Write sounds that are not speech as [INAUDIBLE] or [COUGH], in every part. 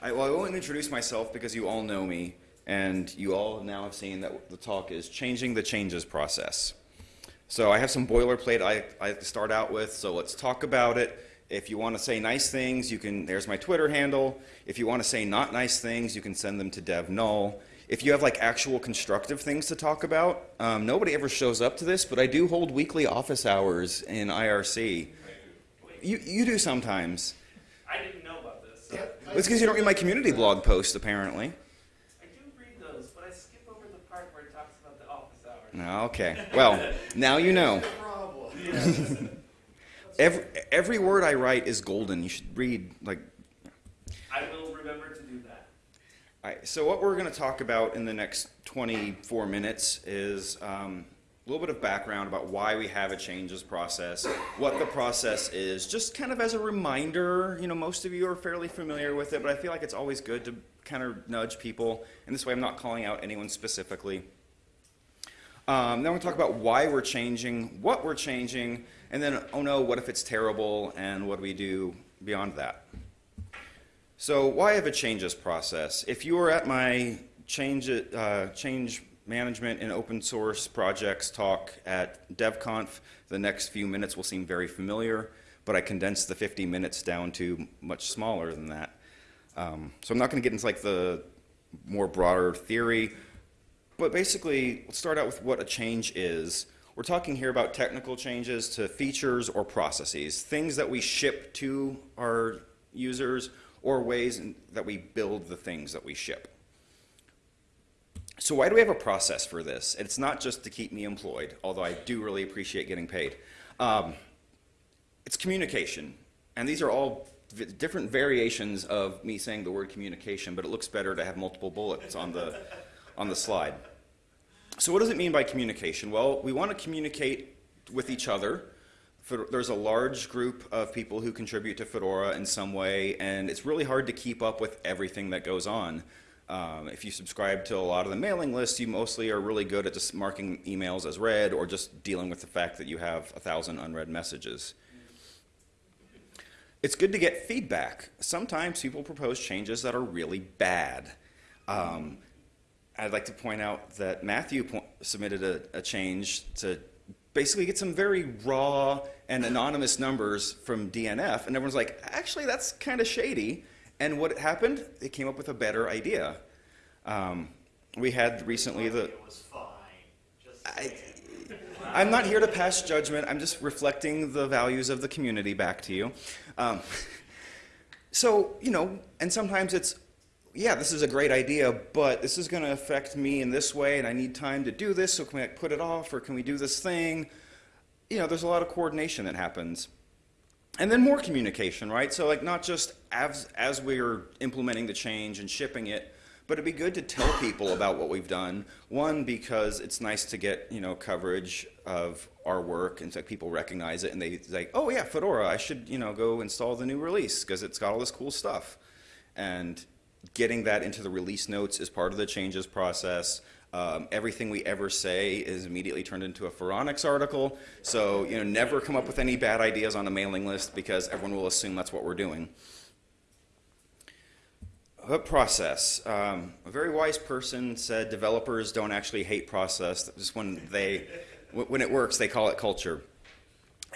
I, well, I won't introduce myself because you all know me, and you all now have seen that the talk is changing the changes process. So I have some boilerplate I, I have to start out with, so let's talk about it. If you want to say nice things, you can, there's my Twitter handle. If you want to say not nice things, you can send them to dev null. If you have like actual constructive things to talk about, um, nobody ever shows up to this, but I do hold weekly office hours in IRC. You, you do sometimes. I didn't know about this. Yeah. It's because you don't read my community blog post, apparently. I do read those, but I skip over the part where it talks about the office hours. Okay. Well, now you know. [LAUGHS] [LAUGHS] Every, every word I write is golden. You should read, like, I will remember to do that. all right, so what we're going to talk about in the next 24 minutes is um, a little bit of background about why we have a changes process, what the process is, just kind of as a reminder. You know, most of you are fairly familiar with it, but I feel like it's always good to kind of nudge people, and this way I'm not calling out anyone specifically. Um, then we'll talk about why we're changing, what we're changing, and then, oh no, what if it's terrible, and what do we do beyond that? So why have a changes process? If you were at my change, uh, change management and open source projects talk at DevConf, the next few minutes will seem very familiar, but I condensed the 50 minutes down to much smaller than that. Um, so I'm not going to get into like the more broader theory, but basically, let's start out with what a change is. We're talking here about technical changes to features or processes, things that we ship to our users or ways that we build the things that we ship. So why do we have a process for this? It's not just to keep me employed, although I do really appreciate getting paid. Um, it's communication. And these are all different variations of me saying the word communication, but it looks better to have multiple bullets on the, on the slide. So what does it mean by communication? Well, we want to communicate with each other. There's a large group of people who contribute to Fedora in some way, and it's really hard to keep up with everything that goes on. Um, if you subscribe to a lot of the mailing lists, you mostly are really good at just marking emails as read or just dealing with the fact that you have a thousand unread messages. It's good to get feedback. Sometimes people propose changes that are really bad. Um, I'd like to point out that Matthew submitted a, a, change to basically get some very raw and anonymous numbers from DNF, and everyone's like, actually, that's kind of shady. And what happened? They came up with a better idea. Um, we had recently the. It was fine. I, [LAUGHS] I'm not here to pass judgment. I'm just reflecting the values of the community back to you. Um, [LAUGHS] so, you know, and sometimes it's, yeah, this is a great idea, but this is going to affect me in this way, and I need time to do this, so can we put it off, or can we do this thing? You know, there's a lot of coordination that happens. And then more communication, right? So like not just as, as we're implementing the change and shipping it, but it'd be good to tell people about what we've done. One, because it's nice to get you know coverage of our work and so people recognize it and they say, oh yeah, Fedora, I should you know go install the new release because it's got all this cool stuff. And getting that into the release notes is part of the changes process. Um, everything we ever say is immediately turned into a Phoronix article. So you know, never come up with any bad ideas on a mailing list because everyone will assume that's what we're doing. Process. Um, a very wise person said developers don't actually hate process. Just when they, when it works, they call it culture.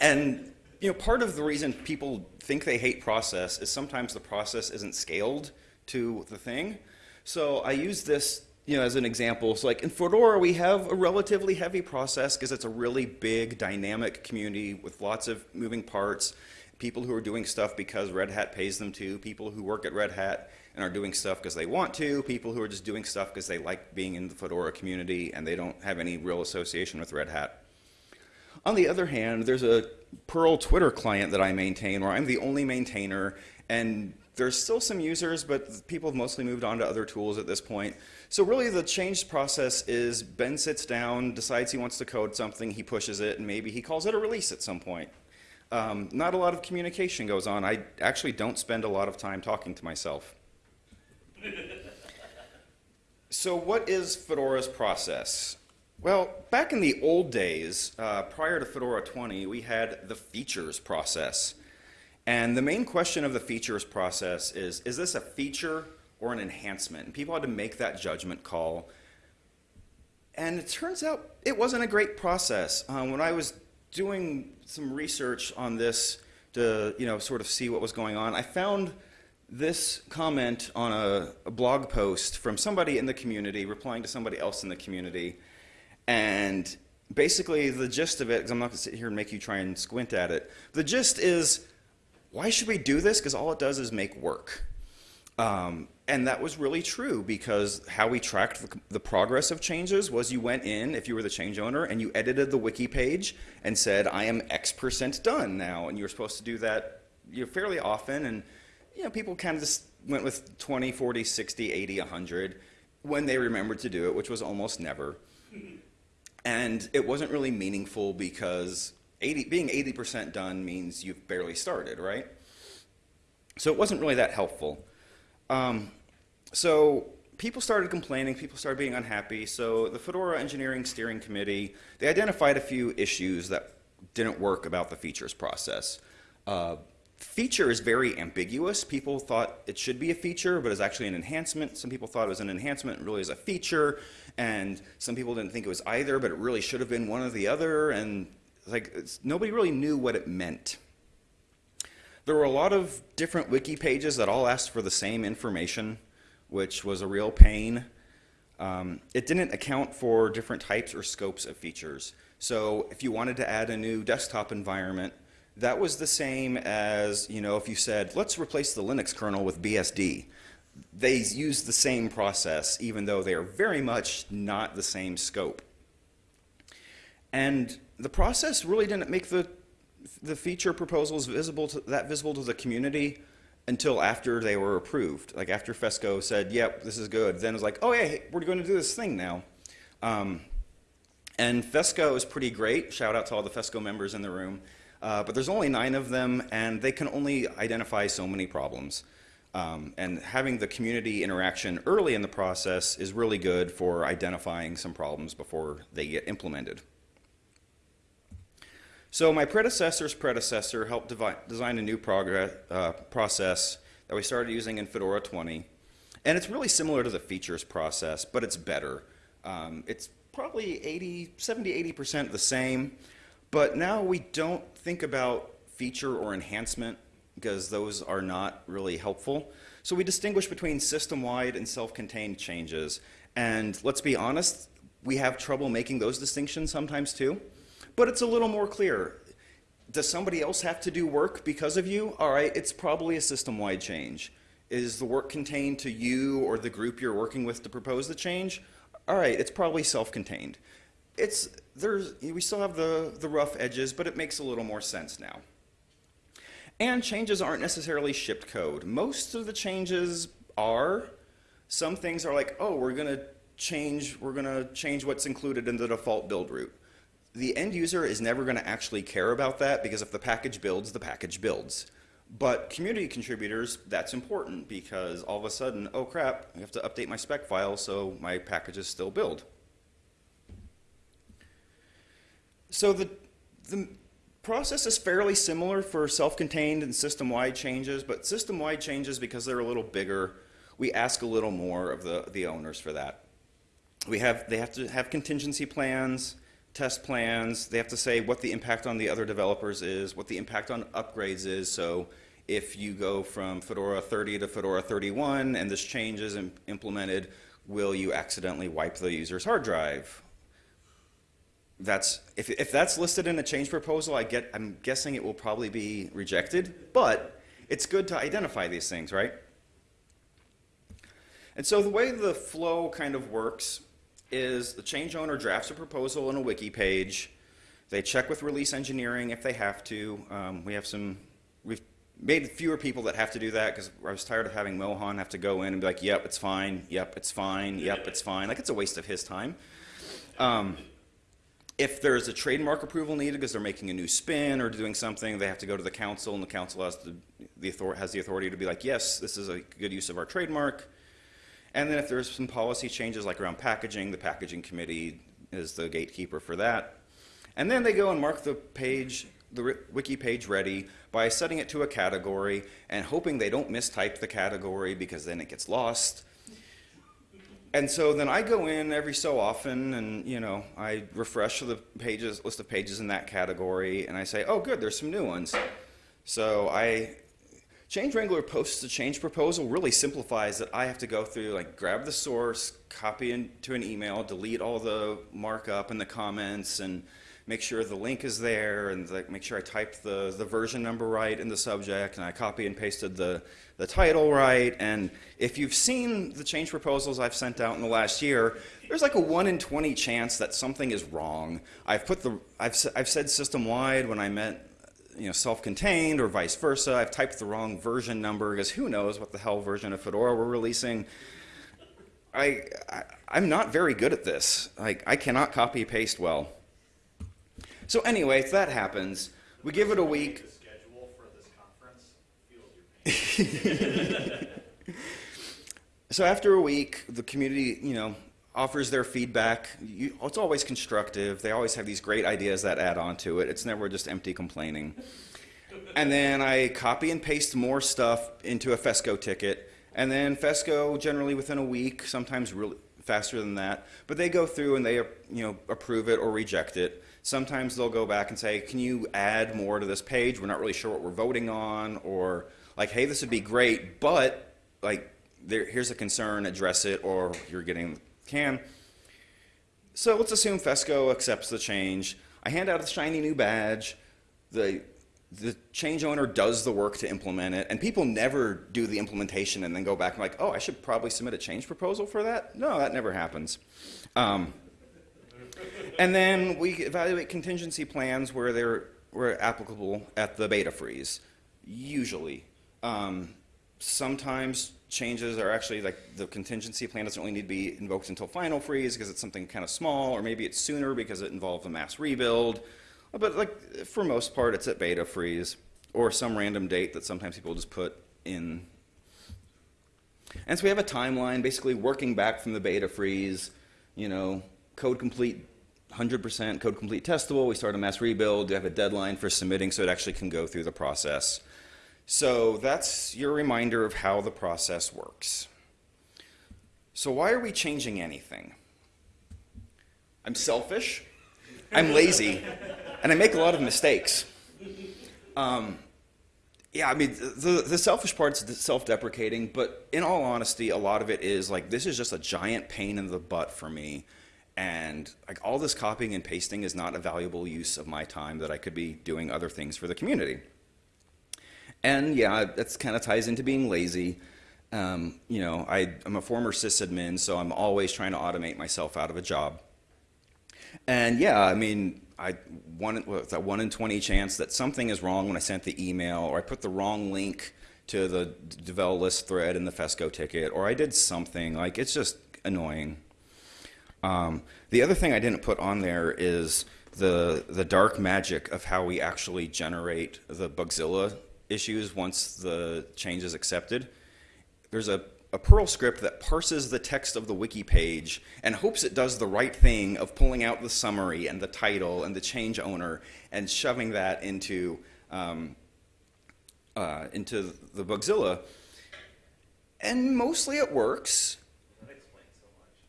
And you know, part of the reason people think they hate process is sometimes the process isn't scaled to the thing. So I use this you know, as an example. So like in Fedora, we have a relatively heavy process because it's a really big dynamic community with lots of moving parts. People who are doing stuff because Red Hat pays them to, people who work at Red Hat and are doing stuff because they want to, people who are just doing stuff because they like being in the Fedora community and they don't have any real association with Red Hat. On the other hand, there's a Perl Twitter client that I maintain where I'm the only maintainer and there's still some users, but people have mostly moved on to other tools at this point. So really the change process is Ben sits down, decides he wants to code something, he pushes it, and maybe he calls it a release at some point. Um, not a lot of communication goes on. I actually don't spend a lot of time talking to myself [LAUGHS] so what is Fedora's process? Well, back in the old days, uh, prior to Fedora 20, we had the features process. And the main question of the features process is, is this a feature or an enhancement? And people had to make that judgment call. And it turns out it wasn't a great process. Um, when I was doing some research on this to, you know, sort of see what was going on, I found this comment on a, a blog post from somebody in the community replying to somebody else in the community. And basically the gist of it, because I'm not going to sit here and make you try and squint at it, the gist is, why should we do this? Because all it does is make work. Um, and that was really true because how we tracked the, the, progress of changes was you went in, if you were the change owner, and you edited the wiki page and said, I am X percent done now. And you were supposed to do that you know, fairly often. And you know, people kind of just went with 20, 40, 60, 80, 100 when they remembered to do it, which was almost never. And it wasn't really meaningful because 80, being 80% done means you've barely started, right? So it wasn't really that helpful. Um, so people started complaining, people started being unhappy. So the Fedora Engineering Steering Committee, they identified a few issues that didn't work about the features process. Uh, feature is very ambiguous. People thought it should be a feature, but it's actually an enhancement. Some people thought it was an enhancement, really is a feature. And some people didn't think it was either, but it really should have been one or the other. And like nobody really knew what it meant. There were a lot of different wiki pages that all asked for the same information, which was a real pain. Um, it didn't account for different types or scopes of features. So if you wanted to add a new desktop environment, that was the same as, you know, if you said, let's replace the Linux kernel with BSD. They use the same process, even though they are very much not the same scope. And the process really didn't make the, the feature proposals visible to, that visible to the community until after they were approved. Like after FESCO said, yep, this is good. Then it's like, oh yeah, hey, we're going to do this thing now. Um, and FESCO is pretty great. Shout out to all the FESCO members in the room. Uh, but there's only nine of them, and they can only identify so many problems. Um, and having the community interaction early in the process is really good for identifying some problems before they get implemented. So my predecessor's predecessor helped design a new progress, uh, process that we started using in Fedora 20. And it's really similar to the features process, but it's better. Um, it's probably 80, 70, 80% the same. But now we don't think about feature or enhancement because those are not really helpful. So we distinguish between system-wide and self-contained changes. And let's be honest, we have trouble making those distinctions sometimes too. But it's a little more clear. Does somebody else have to do work because of you? All right, it's probably a system-wide change. Is the work contained to you or the group you're working with to propose the change? All right, it's probably self-contained it's there's we still have the the rough edges, but it makes a little more sense now. And changes aren't necessarily shipped code. Most of the changes are. Some things are like, oh, we're gonna change we're gonna change what's included in the default build route. The end user is never going to actually care about that because if the package builds, the package builds. But community contributors, that's important because all of a sudden, oh crap, I have to update my spec file so my packages still build. So the, the process is fairly similar for self-contained and system-wide changes, but system-wide changes, because they're a little bigger, we ask a little more of the, the owners for that. We have, they have to have contingency plans, test plans. They have to say what the impact on the other developers is, what the impact on upgrades is. So if you go from Fedora 30 to Fedora 31 and this change is implemented, will you accidentally wipe the user's hard drive? that's if, if that's listed in a change proposal, I get I'm guessing it will probably be rejected, but it's good to identify these things, right? And so the way the flow kind of works is the change owner drafts a proposal in a wiki page. They check with release engineering if they have to. Um, we have some, we've made fewer people that have to do that because I was tired of having Mohan have to go in and be like, yep, it's fine, yep, it's fine, yep, it's fine. Like it's a waste of his time. Um, if there's a trademark approval needed because they're making a new spin or doing something, they have to go to the council, and the council has, the, author has the authority to be like, yes, this is a good use of our trademark. And then if there's some policy changes like around packaging, the packaging committee is the gatekeeper for that. And then they go and mark the page the wiki page ready by setting it to a category and hoping they don't mistype the category because then it gets lost. And so then I go in every so often and, you know, I refresh the pages, list of pages in that category and I say, oh, good, there's some new ones. So I, Change Wrangler posts a change proposal really simplifies that I have to go through, like, grab the source, copy into an email, delete all the markup and the comments, and make sure the link is there, and like, make sure I typed the, the version number right in the subject, and I copy and pasted the, the title right. And if you've seen the change proposals I've sent out in the last year, there's like a 1 in 20 chance that something is wrong. I've put the, I've, I've said system-wide when I meant you know, self-contained or vice versa. I've typed the wrong version number because who knows what the hell version of Fedora we're releasing. I, I I'm not very good at this. Like I cannot copy paste well. So anyway, if that happens, we give it a week. Schedule for this conference feels your pain. [LAUGHS] So after a week, the community, you know, offers their feedback. You, it's always constructive. They always have these great ideas that add on to it. It's never just empty complaining. [LAUGHS] And then I copy and paste more stuff into a FESCO ticket. And then FESCO, generally within a week, sometimes really faster than that, but they go through and they, you know, approve it or reject it. Sometimes they'll go back and say, can you add more to this page? We're not really sure what we're voting on. Or like, hey, this would be great, but like, there, here's a concern, address it, or you're getting can. So let's assume FESCO accepts the change. I hand out a shiny new badge. The, the change owner does the work to implement it, and people never do the implementation and then go back and like, oh, I should probably submit a change proposal for that. No, that never happens. Um, and then we evaluate contingency plans where they're where applicable at the beta freeze, usually. Um, sometimes changes are actually like the contingency plan doesn't really need to be invoked until final freeze because it's something kind of small, or maybe it's sooner because it involves a mass rebuild. But like for most part, it's at beta freeze or some random date that sometimes people just put in. And so we have a timeline, basically working back from the beta freeze. You know, code complete, 100% code complete testable. We start a mass rebuild. We have a deadline for submitting, so it actually can go through the process. So that's your reminder of how the process works. So why are we changing anything? I'm selfish, I'm lazy, and I make a lot of mistakes. Um, yeah, I mean, the, the selfish part's self-deprecating, but in all honesty, a lot of it is like, this is just a giant pain in the butt for me. And like all this copying and pasting is not a valuable use of my time that I could be doing other things for the community. And yeah, that's kind of ties into being lazy. Um, you know, I, I'm a former sysadmin, so I'm always trying to automate myself out of a job. And yeah, I mean, I one that one in twenty chance that something is wrong when I sent the email, or I put the wrong link to the devel list thread in the Fesco ticket, or I did something like it's just annoying. Um, the other thing I didn't put on there is the the dark magic of how we actually generate the Bugzilla issues once the change is accepted. There's a, a Perl script that parses the text of the wiki page and hopes it does the right thing of pulling out the summary and the title and the change owner and shoving that into um, uh, into the Bugzilla. And mostly it works.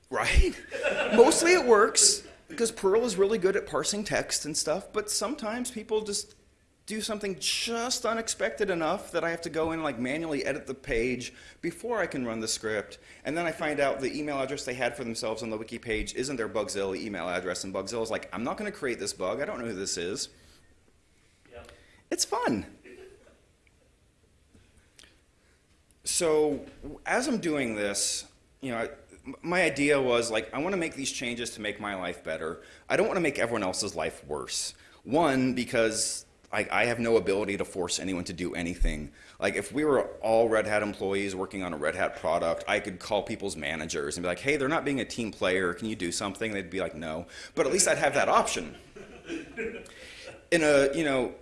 Right? [LAUGHS] Mostly it works because Perl is really good at parsing text and stuff, but sometimes people just do something just unexpected enough that I have to go in and like manually edit the page before I can run the script. And then I find out the email address they had for themselves on the wiki page isn't their Bugzilla email address, and Bugzilla is like, I'm not going to create this bug. I don't know who this is. Yep. It's fun. So as I'm doing this, you know, I, my idea was like, I want to make these changes to make my life better. I don't want to make everyone else's life worse. One, because I, I have no ability to force anyone to do anything. Like if we were all Red Hat employees working on a Red Hat product, I could call people's managers and be like, hey, they're not being a team player. Can you do something? They'd be like, no. But at least I'd have that option. In a, you know,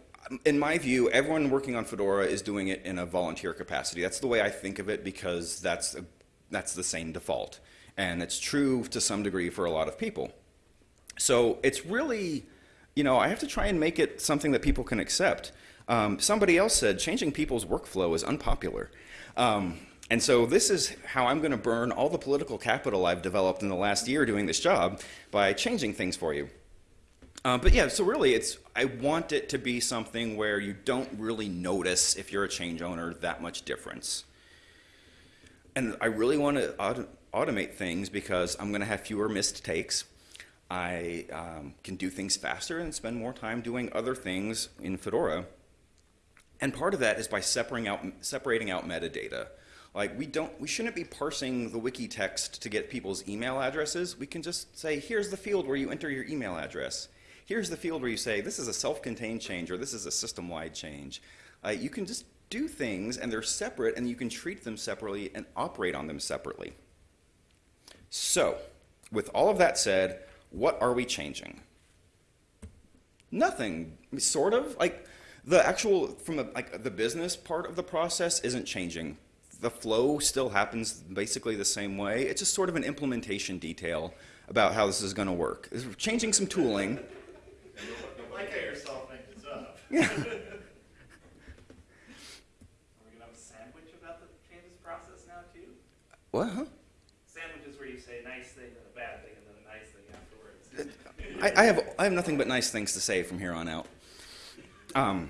in my view, everyone working on Fedora is doing it in a volunteer capacity. That's the way I think of it because that's, a, that's the same default. And it's true to some degree for a lot of people. So it's really you know, I have to try and make it something that people can accept. Um, somebody else said changing people's workflow is unpopular. Um, and so this is how I'm going to burn all the political capital I've developed in the last year doing this job by changing things for you. Uh, but yeah, so really, it's I want it to be something where you don't really notice if you're a change owner that much difference. And I really want to auto- automate things because I'm going to have fewer missed takes. I um, can do things faster and spend more time doing other things in Fedora. And part of that is by separating out separating out metadata. Like we don't we shouldn't be parsing the wiki text to get people's email addresses. We can just say here's the field where you enter your email address. Here's the field where you say this is a self-contained change or this is a system-wide change. Uh, you can just do things and they're separate and you can treat them separately and operate on them separately. So, with all of that said, what are we changing? Nothing, sort of. Like the actual from the like the business part of the process isn't changing. The flow still happens basically the same way. It's just sort of an implementation detail about how this is going to work. It's changing some tooling. Like how you're solving up. Yeah. [LAUGHS] Are we gonna have a sandwich about the changes process now too? What? Huh? Say a nice thing and a bad thing and then a nice thing afterwards. I, I have I have nothing but nice things to say from here on out. Um,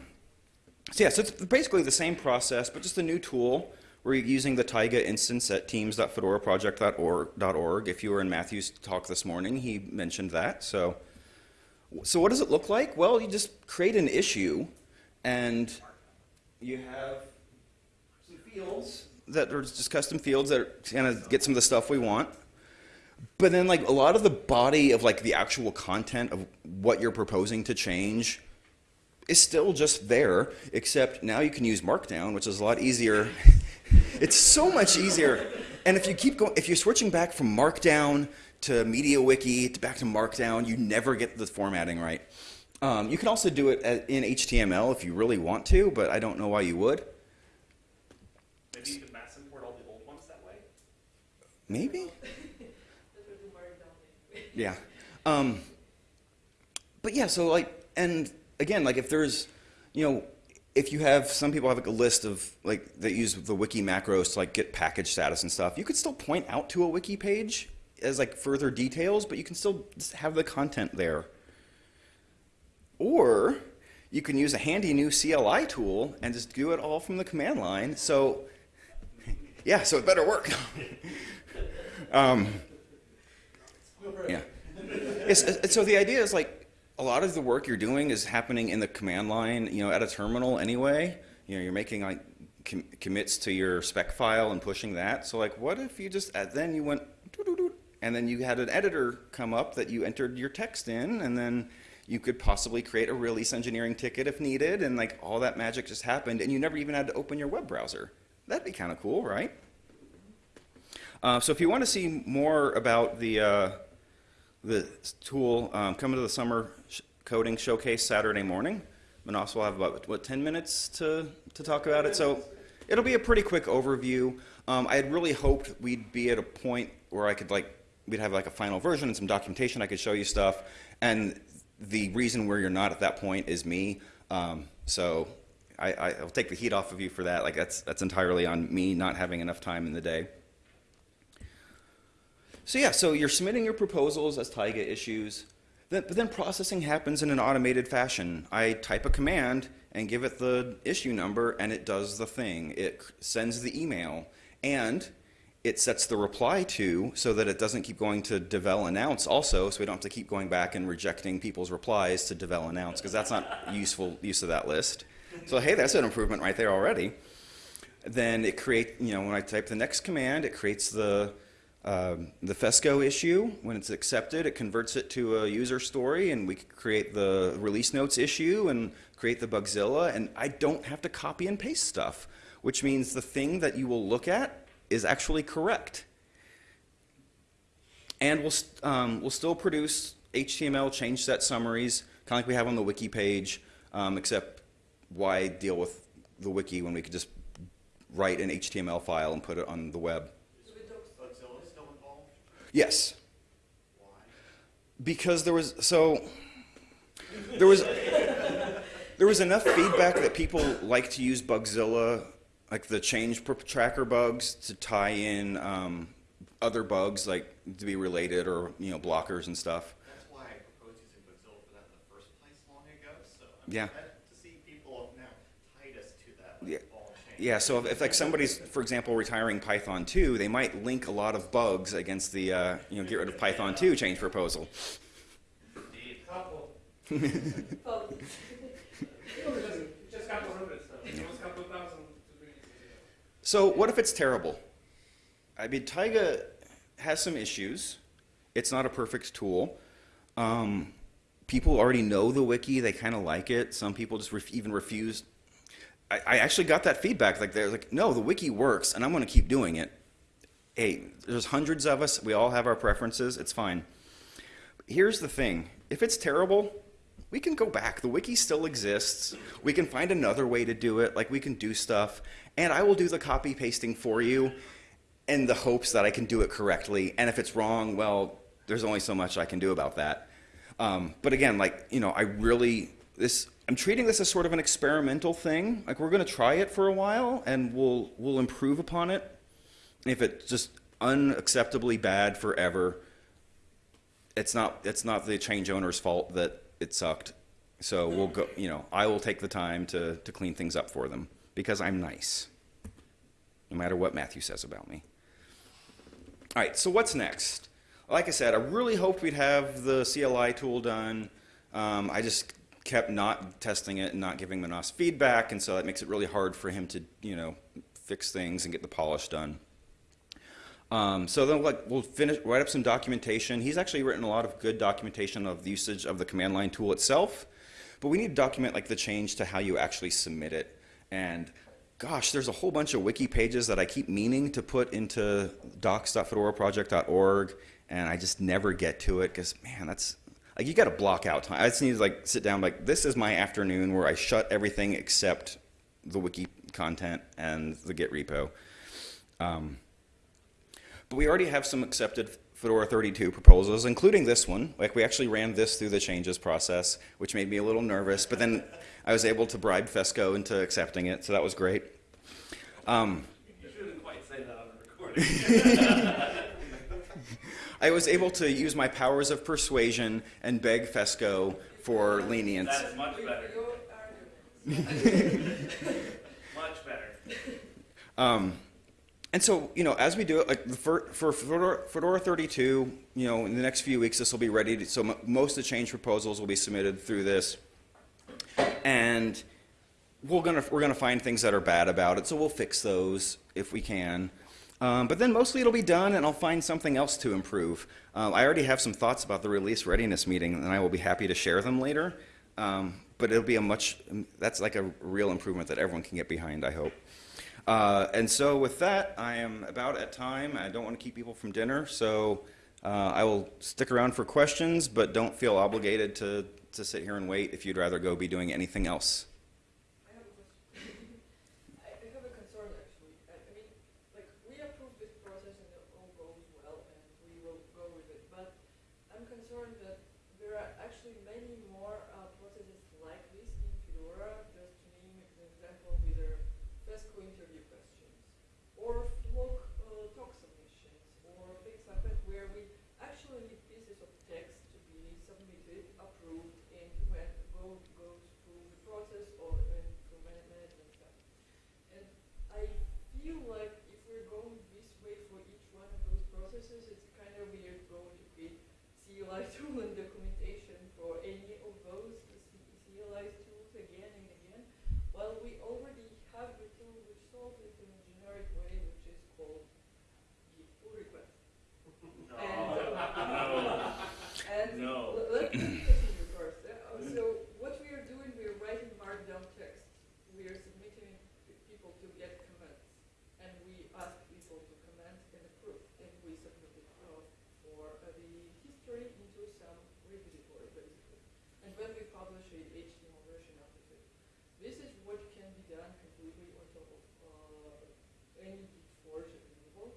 so yeah, so it's basically the same process, but just a new tool. We're using the Taiga instance at teams.fedoraproject.org. If you were in Matthew's talk this morning, he mentioned that. So, so what does it look like? Well, you just create an issue, and you have some fields that are just custom fields that kind of get some of the stuff we want. But then, like a lot of the body of like the actual content of what you're proposing to change is still just there, except now you can use Markdown, which is a lot easier. [LAUGHS] it's so much easier. And if you keep going, if you're switching back from Markdown to MediaWiki to back to Markdown, you never get the formatting right. Um, you can also do it at- in HTML if you really want to, but I don't know why you would. Maybe you could mass import all the old ones that way? Maybe. Yeah. Um, but yeah, so like, and again, like if there's, you know, if you have some people have like a list of like that use the wiki macros to like get package status and stuff, you could still point out to a wiki page as like further details, but you can still have the content there. Or you can use a handy new CLI tool and just do it all from the command line. So [LAUGHS] yeah, so it better work. [LAUGHS] um. So the idea is like a lot of the work you're doing is happening in the command line, you know, at a terminal anyway. You know, you're making like com- commits to your spec file and pushing that. So like, what if you just uh, then you went doo-doo-doo, and then you had an editor come up that you entered your text in, and then you could possibly create a release engineering ticket if needed, and like all that magic just happened, and you never even had to open your web browser. That'd be kind of cool, right? Uh, so if you want to see more about the uh, the tool, um, come to the summer coding showcase Saturday morning. Manas will have about what 10 minutes to to talk about it. So it'll be a pretty quick overview. Um, I had really hoped we'd be at a point where I could like we'd have like a final version and some documentation. I could show you stuff. And the reason where you're not at that point is me. Um, so I, I'll take the heat off of you for that. Like that's that's entirely on me not having enough time in the day. So yeah, so you're submitting your proposals as Taiga issues, then, but then processing happens in an automated fashion. I type a command and give it the issue number, and it does the thing. It sends the email, and it sets the reply to so that it doesn't keep going to devel announce also, so we don't have to keep going back and rejecting people's replies to devel announce, because that's not useful use of that list. So hey, that's an improvement right there already then it create you know when I type the next command, it creates the um, the FESCO issue. When it's accepted, it converts it to a user story, and we create the release notes issue and create the Bugzilla. And I don't have to copy and paste stuff, which means the thing that you will look at is actually correct. And we'll st- um, we'll still produce HTML change set summaries, kind of like we have on the wiki page, um, except why deal with the wiki when we could just write an HTML file and put it on the web? Bugzilla still involved? Yes, Why? because there was so there was there was enough feedback that people like to use Bugzilla, like the change tracker bugs, to tie in um, other bugs, like to be related or you know blockers and stuff. That's why I proposed using Bugzilla for that in the first place long ago, so I'm Yeah. glad to see people have now tied us to that Yeah. like ball and chain. Yeah, so if, if like somebody's, for example, retiring Python 2, they might link a lot of bugs against the, uh, you know, get rid of Python 2 change proposal. So what if it's terrible? I mean, Taiga has some issues. It's not a perfect tool. Um, people already know the wiki; they kind of like it. Some people just ref- even refuse. I, I actually got that feedback. Like they're like, "No, the wiki works, and I'm going to keep doing it." Hey, there's hundreds of us. We all have our preferences. It's fine. Here's the thing: if it's terrible, we can go back. The wiki still exists. We can find another way to do it. Like we can do stuff, and I will do the copy pasting for you, in the hopes that I can do it correctly. And if it's wrong, well, there's only so much I can do about that. Um, but again, like you know, I really this. I'm treating this as sort of an experimental thing. Like we're going to try it for a while, and we'll we'll improve upon it. If it's just unacceptably bad forever, it's not it's not the change owner's fault that it sucked. So we'll go. You know, I will take the time to to clean things up for them because I'm nice. No matter what Matthew says about me. All right. So what's next? Like I said, I really hoped we'd have the CLI tool done. Um, I just kept not testing it and not giving Manas feedback, and so that makes it really hard for him to you know fix things and get the polish done. Um, so then like, we'll finish, write up some documentation. He's actually written a lot of good documentation of the usage of the command line tool itself, but we need to document like the change to how you actually submit it. And gosh, there's a whole bunch of wiki pages that I keep meaning to put into docs.fedoraproject.org, and I just never get to it because man, that's like you got to block out time. I just need to like sit down like this is my afternoon where I shut everything except the wiki content and the Git repo. Um, but we already have some accepted Fedora 32 proposals, including this one. Like we actually ran this through the changes process, which made me a little nervous. But then I was able to bribe Fesco into accepting it, so that was great. Um, You shouldn't quite say that on the recording. [LAUGHS] I was able to use my powers of persuasion and beg Fesco for lenience. That is much better. [LAUGHS] Much better. Um, and so, you know, as we do it, like for, for Fedora, Fedora 32, you know, in the next few weeks, this will be ready. To, so m- most of the change proposals will be submitted through this, and we're gonna we're gonna find things that are bad about it. So we'll fix those if we can. Um, but then mostly it'll be done, and I'll find something else to improve. Um, I already have some thoughts about the release readiness meeting, and I will be happy to share them later. Um, but it'll be a much that's like a real improvement that everyone can get behind. I hope. Uh, and so with that, I am about at time. I don't want to keep people from dinner, so uh, I will stick around for questions, but don't feel obligated to, to sit here and wait if you'd rather go be doing anything else. I have a question. I I have a concern actually. I I mean, like, we approve this process and it all goes well and we will go with it. But I'm concerned that there are actually many more uh, processes like this in Fedora. Just to name an example, either FESCO interview questions or flock uh, talk submissions or things like that where we actually need pieces of text to be submitted, approved, and when go goes through the process or management stuff. And I feel like if we're going this way for each one of those processes, it's kind of weird going to create CLI tool and documentation for any of those C- CLI tools again and again. While we already have the tool which solves it in a generic way, which is called Git pull request. And No. l- let me continue first. Uh, So what we are doing, we are writing markdown text. We are submitting p- people to get comments, and we ask people to comment and approve, and we submit it uh, for uh, the history into some repository, basically. And then we publish a HTML version of it. This is what can be done completely on top of uh, any Git forge available.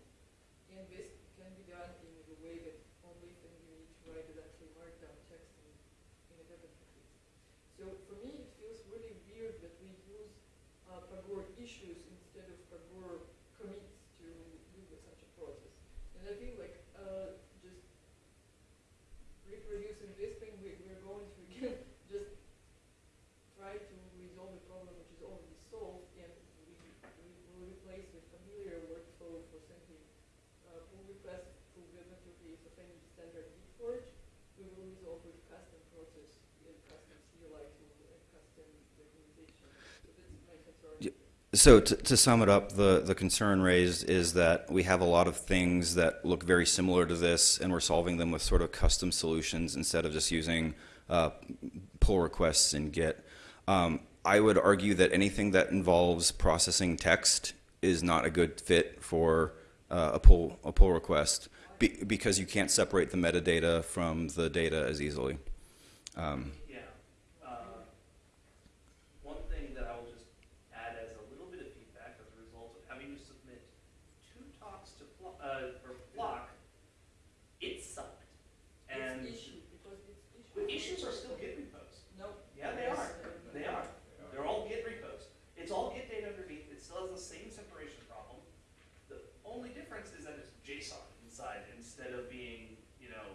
And this can be done in the way that only thing you need to write is actually markdown text and standard Forge, we will resolve with custom process and custom CLI tool and custom documentation. So that's my concern. Yeah. So to, to sum it up, the, the concern raised is that we have a lot of things that look very similar to this, and we're solving them with sort of custom solutions instead of just using uh, pull requests in Git. Um, I would argue that anything that involves processing text is not a good fit for uh, a pull a pull request be, because you can't separate the metadata from the data as easily. Um, Yeah. Uh, One thing that I will just add as a little bit of feedback as a result of having to submit two talks to, Flo- uh, or Flock, it sucked. And It's issue, because it's issue. the issues are still Git repos. No. Yeah, they Yes, are. uh, They are. They're all Git repos. It's all Git data underneath. It still has the same separation problem. The only difference is that it's JSON inside instead of being, you know,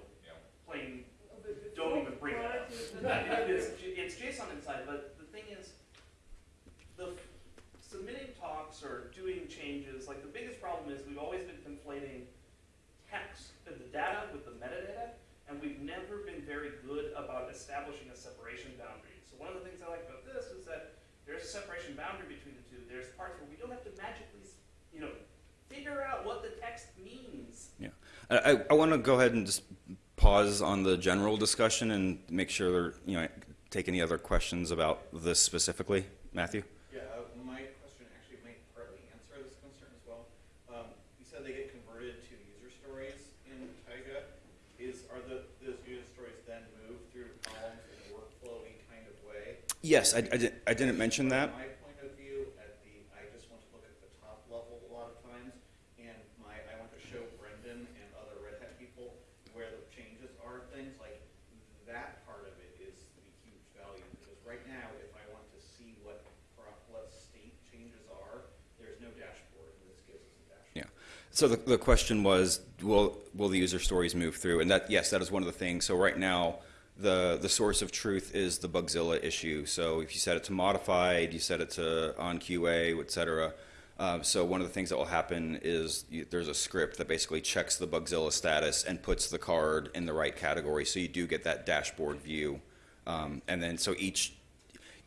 plain no, but the Don't even Forge bring it up. product Uh, is- It's, it's JSON inside, but the thing is, the submitting talks or doing changes, like the biggest problem is we've always been conflating text, uh, the data with the metadata, and we've never been very good about establishing a separation boundary. So one of the things I like about this is that there's a separation boundary between the two. There's parts where we don't have to magically, you know, figure out what the text means. Yeah, I, I want to go ahead and just pause on the general discussion and make sure you know, take any other questions about this specifically. Matthew? Yeah, uh, my question actually might partly answer this concern as well. Um, you said they get converted to user stories in Taiga. Is, are the, those user stories then moved through columns in a workflowy kind of way? Yes, I, I, did, I didn't mention that. My point of view, at the, I just want to look at the top level a lot of times, and my, I want to show Brendan and other Red Hat people where the changes are, things like that part of it is the huge value, because right now, if I want to see what, what state changes are, there's no dashboard, and this gives us a dashboard. Yeah. So the, the question was, will, will the user stories move through? And that, yes, that is one of the things. So right now, the, the source of truth is the Bugzilla issue. So if you set it to modified, you set it to on QA, et cetera. Uh, so one of the things that will happen is you, there's a script that basically checks the Bugzilla status and puts the card in the right category. So you do get that dashboard view. Um, and then so each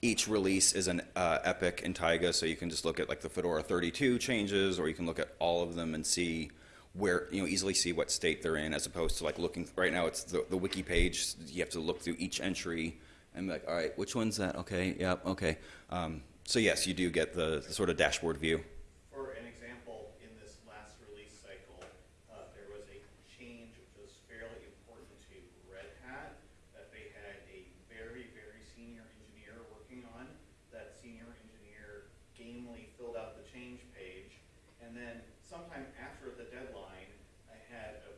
each release is an uh, epic in Taiga, so you can just look at like the Fedora 32 changes, or you can look at all of them and see where you know easily see what state they're in, as opposed to like looking right now. It's the, the wiki page. You have to look through each entry and be like, all right, which one's that? Okay, yep, okay. Um, so yes, you do get the, the sort of dashboard view. For an example, in this last release cycle, uh, there was a change which was fairly important to Red Hat that they had a very, very senior engineer working on. That senior engineer gamely filled out the change page, and then sometime after the deadline, I had a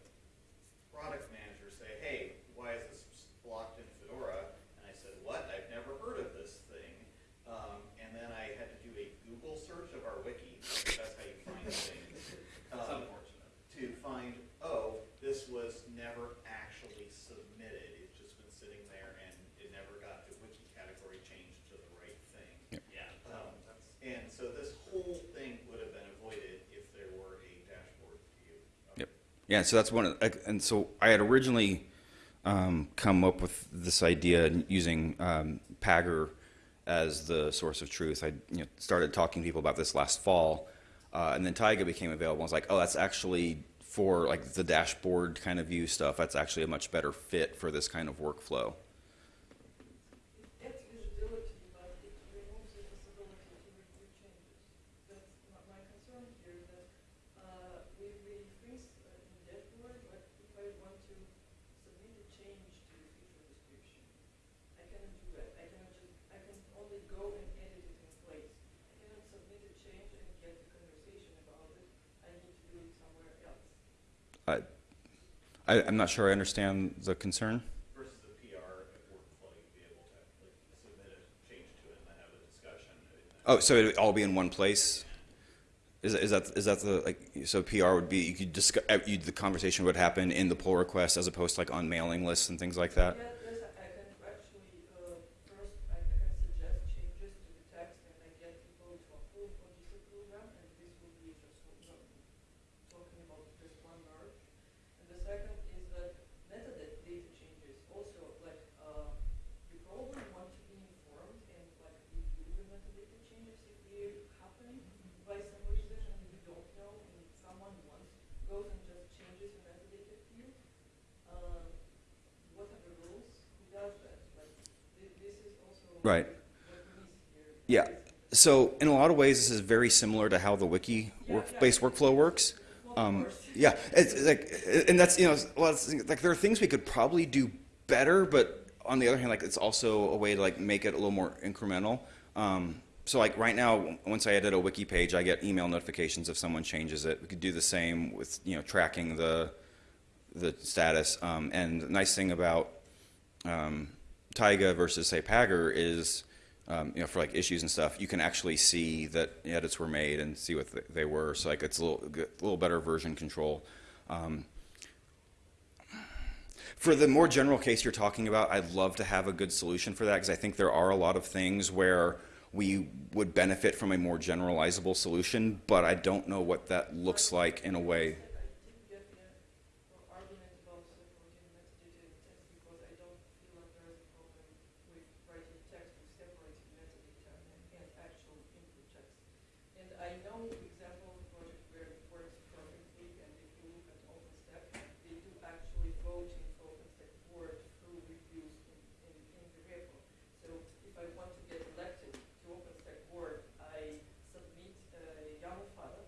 product manager say, hey, why is this blocked in Fedora? And I said, what? I've never heard of this thing. Um, and then I had to do a Google search of our wiki, because that's how you find things. That's um, unfortunate. To find, oh, this was never actually submitted. It's just been sitting there and it never got the wiki category changed to the right thing. Yeah, Um, that's. And so this whole thing would have been avoided if there were a dashboard view. of Yep. Yeah, so that's one, of, and so I had originally um, come up with this idea using um, Pagure as the source of truth. I you know, started talking to people about this last fall, uh, and then Taiga became available. I was like, oh, that's actually for like the dashboard kind of view stuff. That's actually a much better fit for this kind of workflow. It adds visibility, but it removes the possibility to review changes. That's my, my concern here, that, uh, we, we freeze uh, in dashboard, but if I want to submit a change to the feature description, I cannot do that. I cannot just, I can only go and edit it in place. I cannot submit a change and get a conversation about it. I need to do it somewhere else. I, I, I'm not sure I understand the concern. Versus a PR workflow, you'd be able to like submit a change to it and then have a discussion. Oh, so it would all be in one place? Is, is that is that the like so PR would be you could discuss uh, you, the conversation would happen in the pull request as opposed to like on mailing lists and things like that? Yeah, yes, I I can actually, uh, first, I can suggest changes to the text and I get people to approve or disapprove them, and this will be just one- talking about just one merge. And the second is that goes and just changes the metadata field, um, what are the rules? Who does that? Like, thi- this is also Right. what we miss here. Yeah. So in a lot of ways, this is very similar to how the wiki work-based workflow works. Um, yeah, it's it's like, and that's you know, a lot of things, like there are things we could probably do better, but on the other hand, like it's also a way to like make it a little more incremental. Um, so like right now, once I edit a wiki page, I get email notifications if someone changes it. We could do the same with you know tracking the the status. Um, and the nice thing about um, Taiga versus say Pagure is, um, you know, for like issues and stuff, you can actually see that edits were made and see what they were. So like it's a little, a little better version control. Um, for the more general case you're talking about, I'd love to have a good solution for that because I think there are a lot of things where we would benefit from a more generalizable solution, but I don't know what that looks like in a way. I didn't get the uh, argument about separating metadata and text because I don't feel like there is a problem with writing text with separating metadata and, and actual input text. And I know example of a project where it works perfectly, and if you look at OpenStack, they do actually vote in OpenStack board through reviews in, in, in the repo. So if I want to get elected to OpenStack board, I submit a YAML file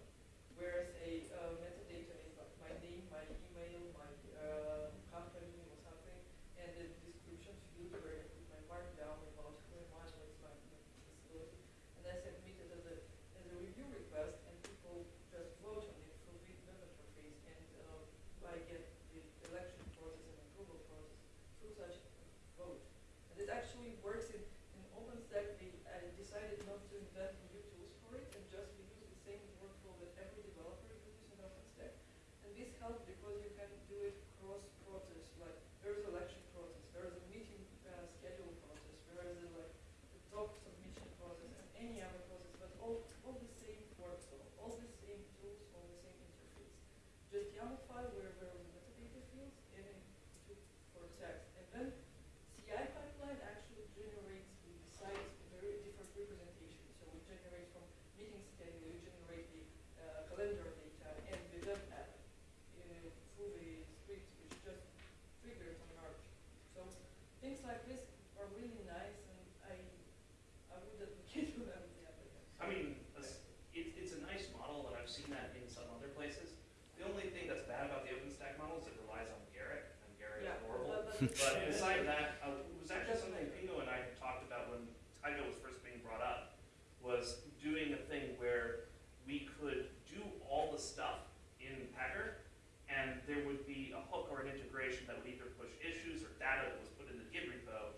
Whereas a uh, metadata is like my name, my email, my uh, company or something, and the description field where I put my markdown about who am I, what's my my disability, and I submit it as a, as a review request, and people just vote on it through the web interface, and uh, I get the election process and approval process through such vote. And it actually works in, in OpenStack, we, I decided not to invent new tools for it, and just we use the same workflow that every developer uses in OpenStack. And this helps because you can do it cross-process, like there is election process, there is a meeting uh, schedule process, there is a, like the talk submission process, and any other process, but all, all the same workflow, all the same tools, all the same interface. Just YAML file where there is metadata fields and a tool for text. And then CI pipeline actually generates, we decide very different representations. So we generate from meeting schedule, we generate the uh, calendar data and the web app uh, through the script which just triggers on merge. So things like this are really nice and I, I would advocate for them. Yeah, but I mean, it's, it's it's a nice model, and I've seen that in some other places. The only thing that's bad about the OpenStack model is it relies on Gerrit, and Gerrit Yeah, is horrible. But- [LAUGHS] But that, uh, it was actually something Pingou and I had talked about when Taiga was first being brought up, was doing a thing where we could do all the stuff in Pagure, and there would be a hook or an integration that would either push issues or data that was put in the Git repo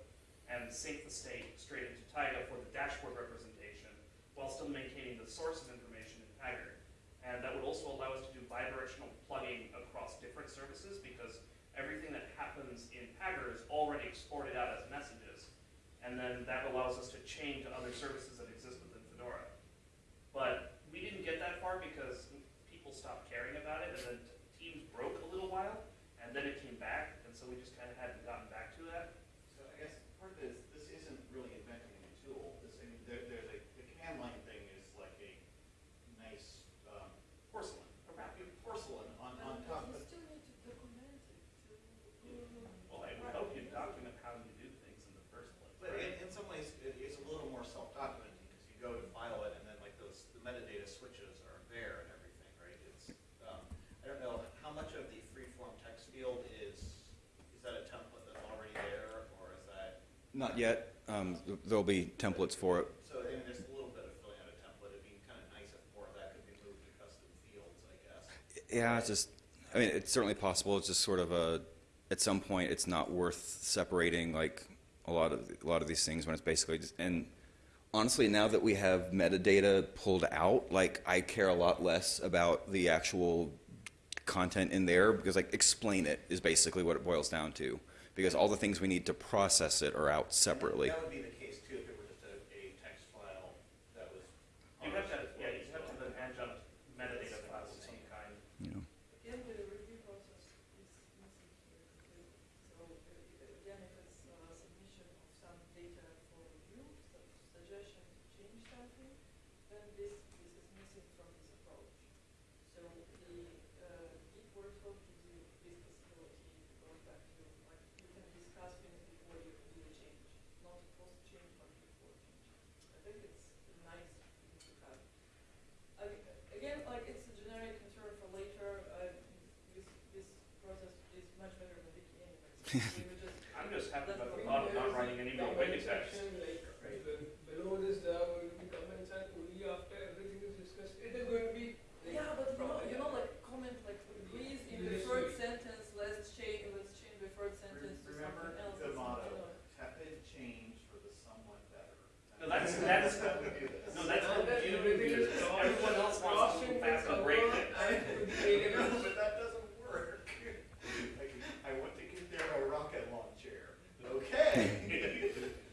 and sync the state straight into Taiga for the dashboard representation, while still maintaining the source of information in Pagure. And that would also allow us to do bidirectional plugging across different services, because everything that happens in Pagure is already exported out as messages. And then that allows us to chain to other services that exist within Fedora. But we didn't get that far because people stopped caring about it, and then Teams broke a little while, and then it came back, and so we just kind of hadn't gotten back to that. So I guess part of this, this isn't really inventing a new tool. This, I mean, there, there's a, the command line thing is like a nice, um, Porcelain, a wrapping porcelain on, on But top, you but still need to document it to. Well, I would hope you document how you do things in the first place. But right? in, in some ways, it is a little more self-documenting, because you go to file it, and then like those, the metadata switches are there and everything, right? It's, um, I don't know, how much of the free-form text field is, is that a template that's already there, or is that? Not yet. Um, there'll be templates for it. So, I mean, there's a little bit of filling out a template, it'd be kind of nice if more of that could be moved to custom fields, I guess. Yeah, it's just, I mean, it's certainly possible. It's just sort of a, at some point, it's not worth separating like a lot of, a lot of these things when it's basically just, and honestly, now that we have metadata pulled out, like I care a lot less about the actual content in there because like explain it is basically what it boils down to. Because all the things we need to process it are out separately. That would be the case too, if it were just a, a text file that was. You have to, yeah, you have to have an adjunct metadata file of some kind. You know. Again, the review process is missing here. because- So, uh, again, if it's uh, submission of some data for review, some suggestion to change something, then this, this is missing from this approach. So the uh, not post change but before change. I think it's nice to have. Again, like it's a generic concern for later, uh, this, this process is much better than Wiki [LAUGHS] anyways. We would just I'm just happy about the That's thought of not writing any more wiki Comment text. section, like, be- below this, there are going to be comments and only after everything is discussed, it is going to be. like, Yeah, but you know, proper, you yeah. know, like comment like agrees in the Yes, third we- sentence, let's change, let's change the third sentence to Remember something else. the or something motto, else. tepid change for the somewhat better. No, that's- that's- how we do this. No, that's Now what that you everything do. is crossed- Everyone else wants crossed to into fast and cover break things. and to be taken No, out. but that doesn't work. Like, I want to get there a rocket launcher. Okay.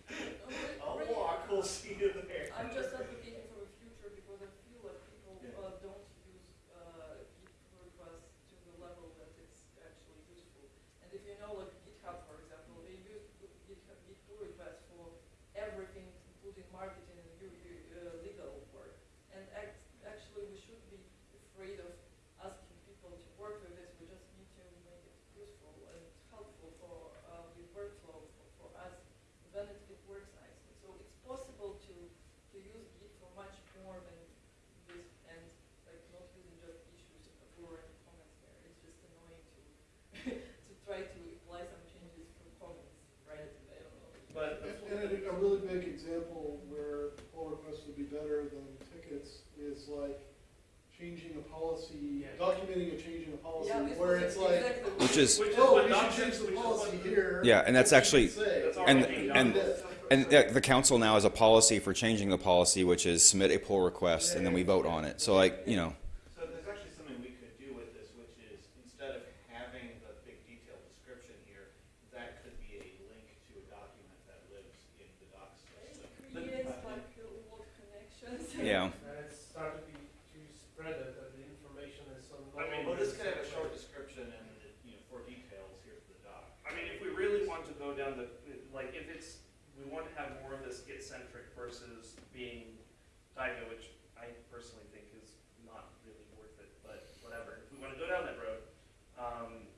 No, but I'll really, walk, we'll see you there. I'm just advocating for the future because I feel like people Yeah. uh, don't use uh, Git pull requests to the level that it's actually useful. And if you know, like GitHub, for example, they use GitHub Git pull requests for everything, including marketing and u- u- uh, legal work. And act- actually, we should be afraid of asking people to work with this. We just need to make it useful and helpful for uh, the workflow for, for us. Then it, it works nicely. So it's possible to to use Git for much more than this and like not using just issues or any comments there. It's just annoying to to try to apply some changes from comments, right? I don't know. But And and a, a really big example where pull requests would be better than tickets is like changing a policy, Yeah. documenting a change in a policy, yeah, this where was it's like, exactly Which is- Which is oh, what we should Doc change the which is policy what- here. Yeah, and that's What we actually- say. That's And- already done. and- This. And the, the council now has a policy for changing the policy, which is submit a pull request and then we vote on it. So like, you know, So there's actually something we could do with this, which is instead of having the big detailed description here, that could be a link to a document that lives in the docs system. creates like a lot of connections. Yeah. And it's started to be, to spread it, that the information is on. I mean, Well, this could have a short description and, you know, for details, here's the doc. I mean, if we really want to go down the, like, if it's, we want to have more of this Git-centric versus being Taiga, which I personally think is not really worth it, but whatever. If we want to go down that road, um,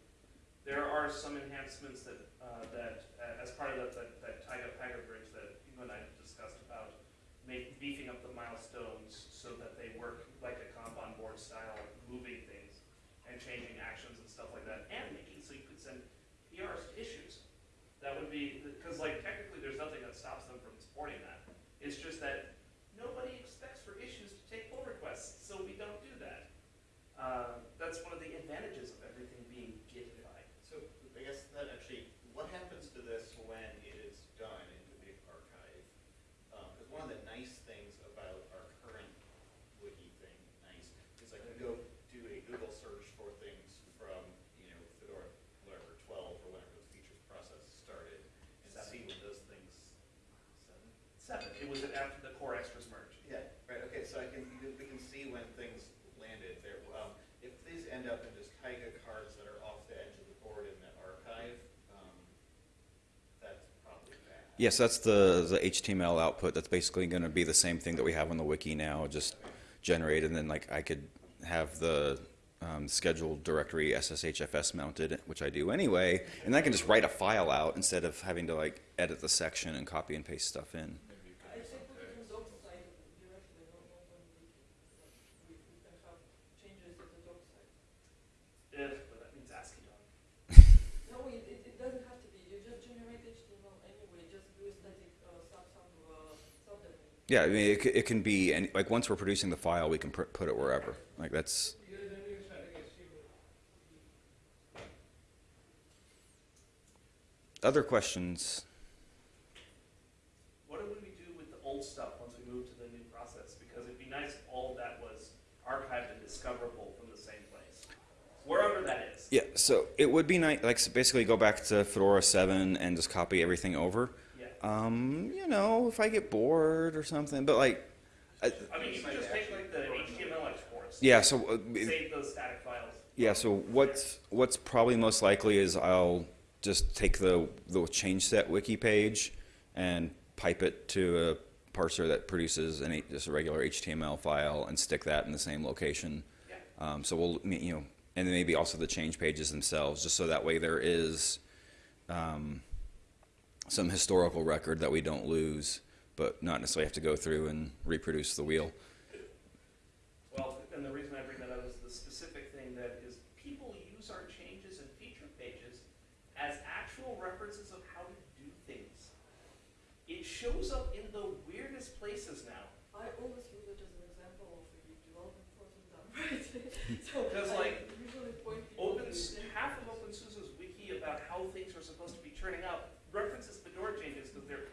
there are some enhancements that, uh, that, uh, as part of that, that, that Taiga Pagure bridge that you and I discussed about, make, beefing up the milestones so that they work like a Kanban board style, moving things and changing actions and stuff like that, and making so you could send PRs to issues. That would be, because like technically, there's nothing that stops them from supporting that. It's just that nobody expects for issues to take pull requests, so we don't do that. Uh, that's one of the advantages of everything being Gitified. So I guess that actually, what happens to this when it is done into the archive? Because one of the nice things about our current wiki thing, nice, is I can go do a Google search for things from, you know, Fedora, whatever, twelve or whenever the features process started, and see when those things, seven? Seven, it after the core extras merge? Yeah, right, okay, so I can, we can see when things landed there. Um, if these end up in just Taiga cards that are off the edge of the board in the archive, um, that's probably bad. Yes, that's the, the HTML output. That's basically going to be the same thing that we have on the wiki now, just generated. And then like I could have the um, scheduled directory SSHFS mounted, which I do anyway, and I can just write a file out instead of having to like edit the section and copy and paste stuff in. I think we can doc site directly, not, not on wiki. We, we can have changes at the doc site. If, but that means AsciiDoc. No, it, it, it doesn't have to be, you just generate HTML anyway, just do a static, uh, sub, sub, uh, subdomain. Yeah, I mean, it, it can be, and like once we're producing the file, we can put it wherever. Like that's, Here is a new static HTML. other questions? What do we do with the old stuff once we move to the new process? Because it'd be nice if all of that was archived and discoverable from the same place, wherever that is. Yeah, so it would be nice, like, so basically go back to Fedora 7 and just copy everything over. Um, you know, if I get bored or something, but like, I, I mean, you could just take like the HTML exports. yeah, so, uh, Save those static files. yeah, so what's, what's probably most likely is I'll just take the, the change set wiki page and pipe it to a parser that produces an, just a regular HTML file and stick that in the same location. Yeah. Um, so we'll, you know, and then maybe also the change pages themselves, just so that way there is, um, some historical record that we don't lose, but not necessarily have to go through and reproduce the wheel. Well, and the reason I bring that up is the specific thing that is people use our changes and feature pages as actual references of how to do things. It shows up in the weirdest places now. I always use it as an example of a development process done right. So Because, I like, usually point people Open, to it. half of OpenSUSE's wiki about how things are supposed to be turning out references Fedora changes because they're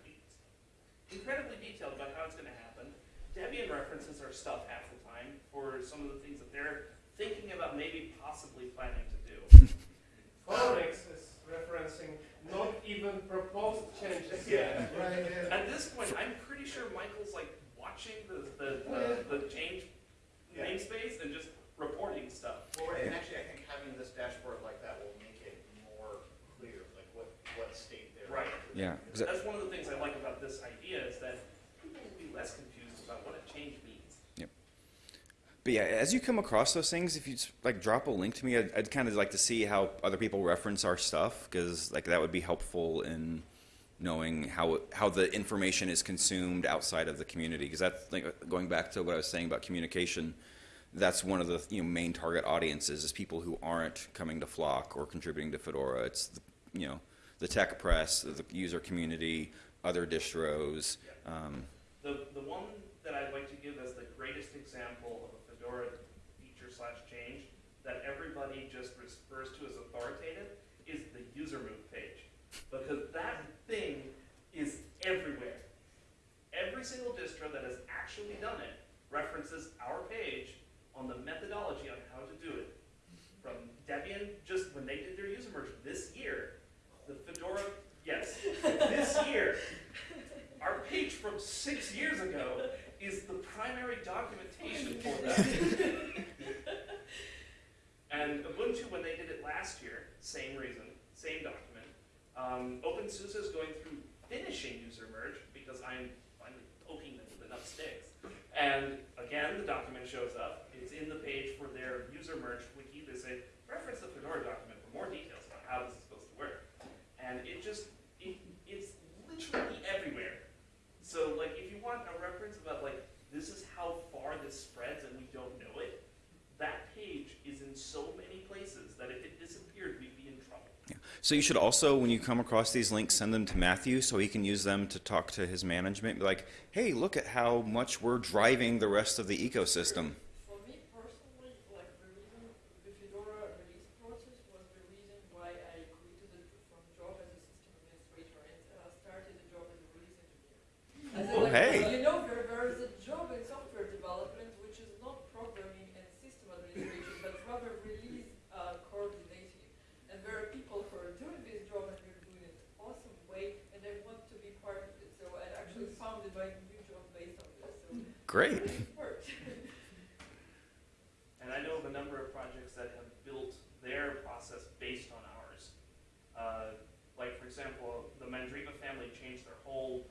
incredibly detailed about how it's going to happen. Debian references our stuff half the time for some of the things that they're thinking about maybe possibly planning to do. [LAUGHS] Phoronix is referencing not even proposed changes yet. Right, yeah. At this point, I'm pretty sure Michael's like watching the, the, the, the change Yeah. namespace and just reporting stuff. Well, and actually, I think having this dashboard like that will make it more clear, like what, what state they're in. Right. Yeah, 'cause I- That's one of the things I like about this idea is that people will be less confused about what a change means. But yeah, as you come across those things, if you just, like drop a link to me, I'd, I'd kind of like to see how other people reference our stuff because like that would be helpful in knowing how how the information is consumed outside of the community. Because that's like going back to what I was saying about communication. That's one of the you know main target audiences is people who aren't coming to Flock or contributing to Fedora. It's the, you know the tech press, the user community, other distros. Um, The, the one that I'd like to give as the greatest example of a Fedora feature slash change that everybody just refers to as authoritative is the user move page. Because that thing is everywhere. Every single distro that has actually done it references our page on the methodology on how to do it. From Debian, just when they did their user merge this year, the Fedora, yes, this [LAUGHS] year, our page from six years ago is the primary documentation for that. [LAUGHS] and Ubuntu, when they did it last year, same reason, same document. Um, OpenSUSE is going through finishing user merge because I'm finally poking them with enough sticks. And again, the document shows up. It's in the page for their user merge wiki. Say, reference the Fedora document for more details on how this is supposed to work. And it just, it, it's literally everywhere. So like, if you want a reference about like, this is how far this spreads and we don't know it, that page is in so many places that if it disappeared, we'd be in trouble. So you should also, when you come across these links, send them to Matthew so he can use them to talk to his management. Be like, hey, look at how much we're driving the rest of the ecosystem. For me personally, like the reason the Fedora release process was the reason why I quit the, from job as a system administrator and uh, started a job as a release engineer. As in, Oh, like, hey. You know, there, there is a job in software development which is not programming and system administration, but rather release uh, coordinating. And there are people who are doing this job and they're doing it in an awesome way, and they want to be part of it. So I actually founded my new job based on this. So Great. it worked. And I know of a number of projects that have built their process based on ours. Uh, like, for example, the Mandriva family changed their whole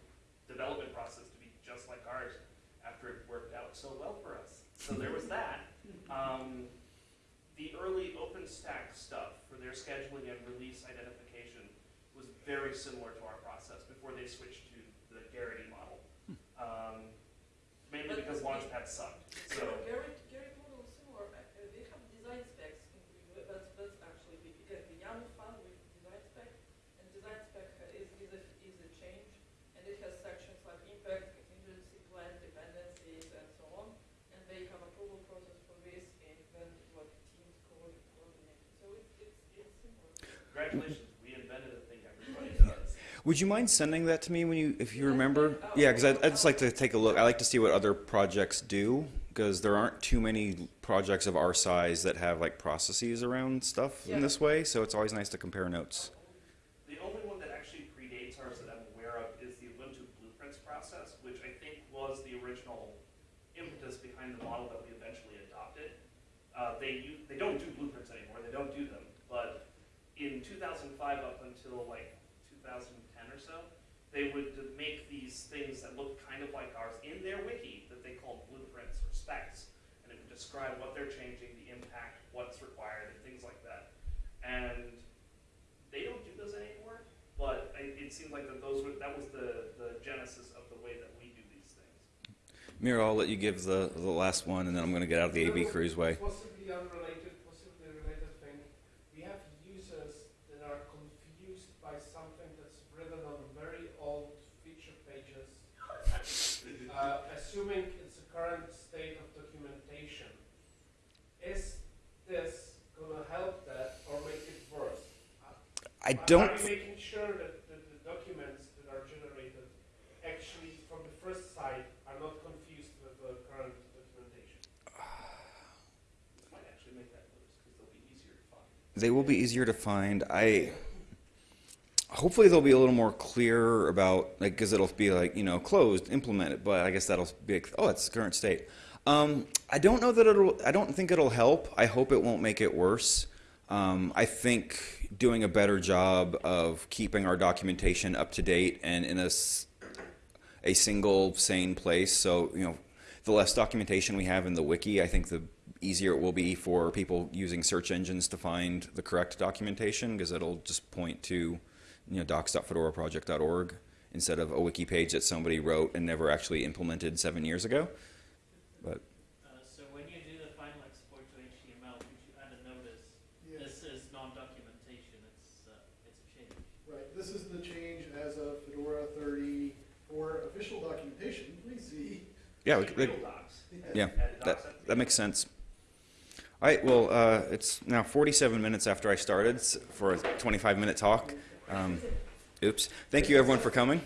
development process to be just like ours after it worked out so well for us. So there was that. Um, the early OpenStack stuff for their scheduling and release identification was very similar to our process before they switched to the Gerrit model. Um, mainly because Launchpad sucked. So. Gerrit, Gerrit model is similar, uh, uh, they have design specs included, that's, that's actually big, because the YAML file with design spec, and design spec uh, is, is a, is a change, and it has sections like impact, contingency plan, dependencies, and so on, and they have approval process for this, and then what teams code coordinate, so it's, it's, it's similar. Congratulations, we invented a thing everybody does. Would you mind sending that to me when you, if you remember? Yeah, because I'd, I'd just like to take a look. I like to see what other projects do because there aren't too many projects of our size that have like processes around stuff in this way. So it's always nice to compare notes. The only one that actually predates ours that I'm aware of is the Ubuntu Blueprints process, which I think was the original impetus behind the model that we eventually adopted. Uh, they u- they don't do blueprints anymore. They don't do them. But in 2005 up until like 2010 or so, they would make these things that looked kind of like ours in their wiki that they called blueprints or specs, and it would describe what they're changing, the impact, what's required, and things like that. And they don't do those anymore, but I, it's it seems like that those were, that was the, the genesis of the way that we do these things. Mira, I'll let you give the, the last one, and then I'm going to get out of the AB Cruise way. Possibly unrelated, possibly related thing. We have users that are confused by something that's written on very old feature pages, uh, assuming it's the current state of documentation. Is this gonna help that or make it worse? I Are- don't. Are you making sure that, that the documents that are generated actually from the first site are not confused with the current documentation? This might actually make that worse, because they'll be easier to find. They will be easier to find. I hopefully they'll be a little more clear about like because it'll be like you know closed, implemented. But I guess that'll be like, oh, it's the current state. Um, I don't know that it'll. I don't think it'll help. I hope it won't make it worse. Um, I think doing a better job of keeping our documentation up to date and in a, a single sane place. So, you know, the less documentation we have in the wiki, I think the easier it will be for people using search engines to find the correct documentation because it'll just point to, you know, docs.fedoraproject.org instead of a wiki page that somebody wrote and never actually implemented seven years ago. But Uh, so when you do the final export to HTML, could you add a notice? Yeah, This is non-documentation, it's, uh, it's a change. right, this is the change as of Fedora thirty for official documentation, please see. yeah, we, Like we, docs. yeah, that, that makes sense. All right, well, uh, it's now 47 minutes after I started for a 25 minute talk. Um, oops. Thank you everyone for coming.